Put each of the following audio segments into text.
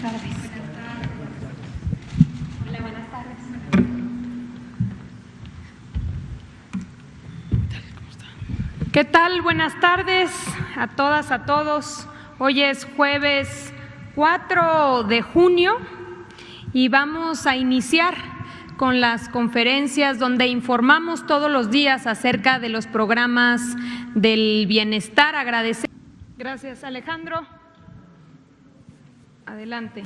tardes. Hola, buenas tardes. ¿Qué tal? Buenas tardes a todas, a todos. Hoy es jueves 4 de junio y vamos a iniciar con las conferencias donde informamos todos los días acerca de los programas del bienestar. Agradecer. Gracias, Alejandro. Adelante.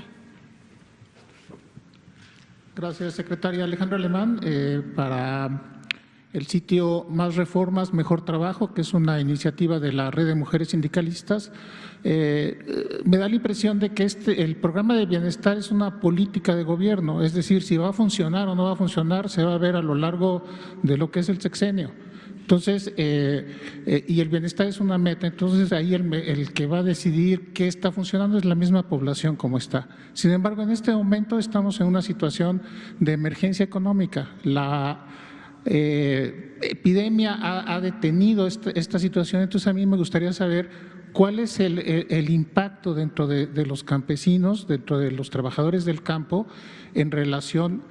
Gracias, secretaria Alejandra Alemán. Eh, para el sitio Más Reformas, Mejor Trabajo, que es una iniciativa de la Red de Mujeres Sindicalistas, eh, me da la impresión de que este, el programa de bienestar es una política de gobierno, es decir, si va a funcionar o no va a funcionar se va a ver a lo largo de lo que es el sexenio. Entonces, eh, eh, y el bienestar es una meta, entonces ahí el, el, que va a decidir qué está funcionando es la misma población como está. Sin embargo, en este momento estamos en una situación de emergencia económica. La eh, epidemia ha, detenido esta, esta, situación, entonces a mí me gustaría saber cuál es el, impacto dentro de, de, los campesinos, dentro de los trabajadores del campo en relación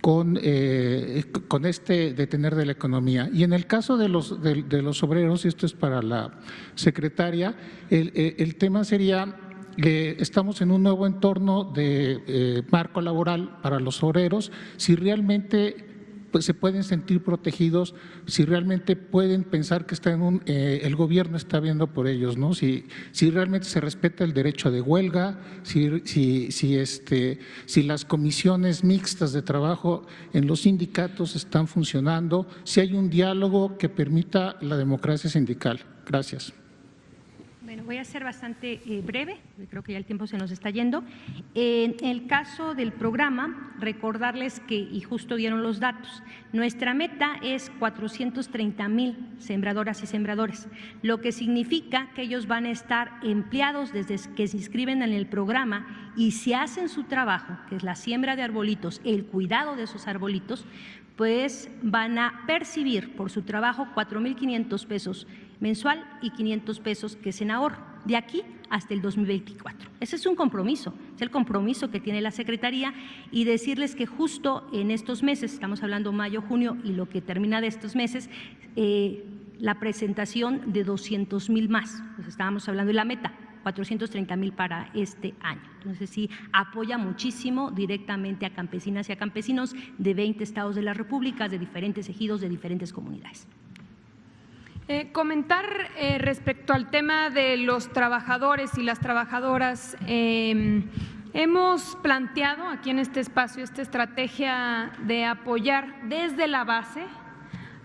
con, eh, con este detener de la economía. Y en el caso de los, de, de los obreros, y esto es para la secretaria, el, tema sería estamos en un nuevo entorno de eh, marco laboral para los obreros, si realmente pues, se pueden sentir protegidos si realmente pueden pensar que está en un, eh, el gobierno está viendo por ellos, ¿no? Si, si realmente se respeta el derecho de huelga, si, si, si, este, si las comisiones mixtas de trabajo en los sindicatos están funcionando, si hay un diálogo que permita la democracia sindical. Gracias. Voy a ser bastante eh, breve, creo que ya el tiempo se nos está yendo. En el caso del programa, recordarles que, y justo dieron los datos, nuestra meta es 430 mil sembradoras y sembradores, lo que significa que ellos van a estar empleados desde que se inscriben en el programa y si hacen su trabajo, que es la siembra de arbolitos, el cuidado de esos arbolitos, pues van a percibir por su trabajo 4.500 pesos mensual y 500 pesos que es en ahorro, de aquí hasta el 2024. Ese es un compromiso, es el compromiso que tiene la Secretaría y decirles que justo en estos meses, estamos hablando mayo, junio y lo que termina de estos meses, eh, la presentación de 200 mil más, pues estábamos hablando de la meta, 430 mil para este año. Entonces sí, apoya muchísimo directamente a campesinas y a campesinos de 20 estados de la República, de diferentes ejidos, de diferentes comunidades. Eh, comentar eh, respecto al tema de los trabajadores y las trabajadoras. Eh, hemos planteado aquí en este espacio esta estrategia de apoyar desde la base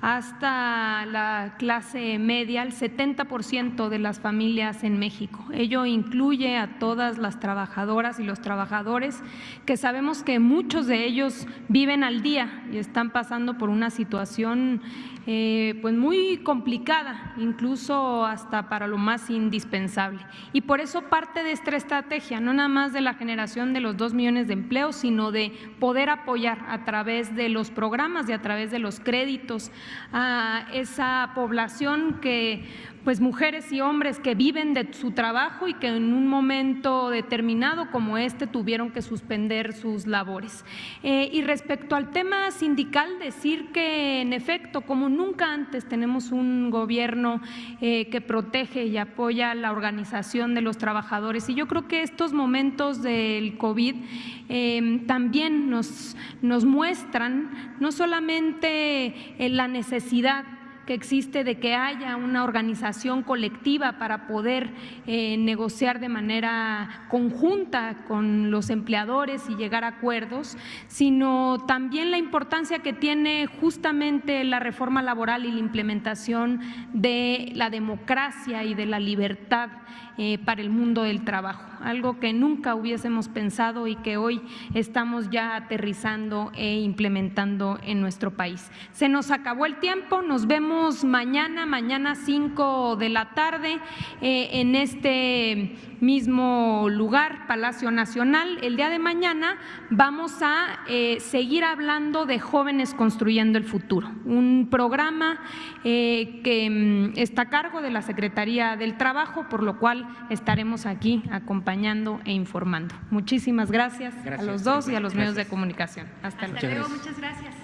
hasta la clase media, el 70% de las familias en México. Ello incluye a todas las trabajadoras y los trabajadores que sabemos que muchos de ellos viven al día y están pasando por una situación eh, pues muy complicada, incluso hasta para lo más indispensable. Y por eso parte de esta estrategia, no nada más de la generación de los dos millones de empleos, sino de poder apoyar a través de los programas y a través de los créditos a esa población que pues mujeres y hombres que viven de su trabajo y que en un momento determinado como este tuvieron que suspender sus labores. Eh, y respecto al tema sindical, decir que en efecto, como nunca antes tenemos un gobierno eh, que protege y apoya la organización de los trabajadores y yo creo que estos momentos del COVID eh, también nos, nos muestran no solamente la necesidad necesidad que existe de que haya una organización colectiva para poder eh, negociar de manera conjunta con los empleadores y llegar a acuerdos, sino también la importancia que tiene justamente la reforma laboral y la implementación de la democracia y de la libertad eh, para el mundo del trabajo, algo que nunca hubiésemos pensado y que hoy estamos ya aterrizando e implementando en nuestro país. Se nos acabó el tiempo, nos vemos mañana, mañana 5 de la tarde eh, en este mismo lugar, Palacio Nacional. El día de mañana vamos a eh, seguir hablando de jóvenes construyendo el futuro, un programa eh, que mm, está a cargo de la Secretaría del Trabajo, por lo cual estaremos aquí acompañando e informando. Muchísimas gracias, Gracias, a los dos y a los medios de comunicación. Hasta luego. Hasta luego, muchas gracias.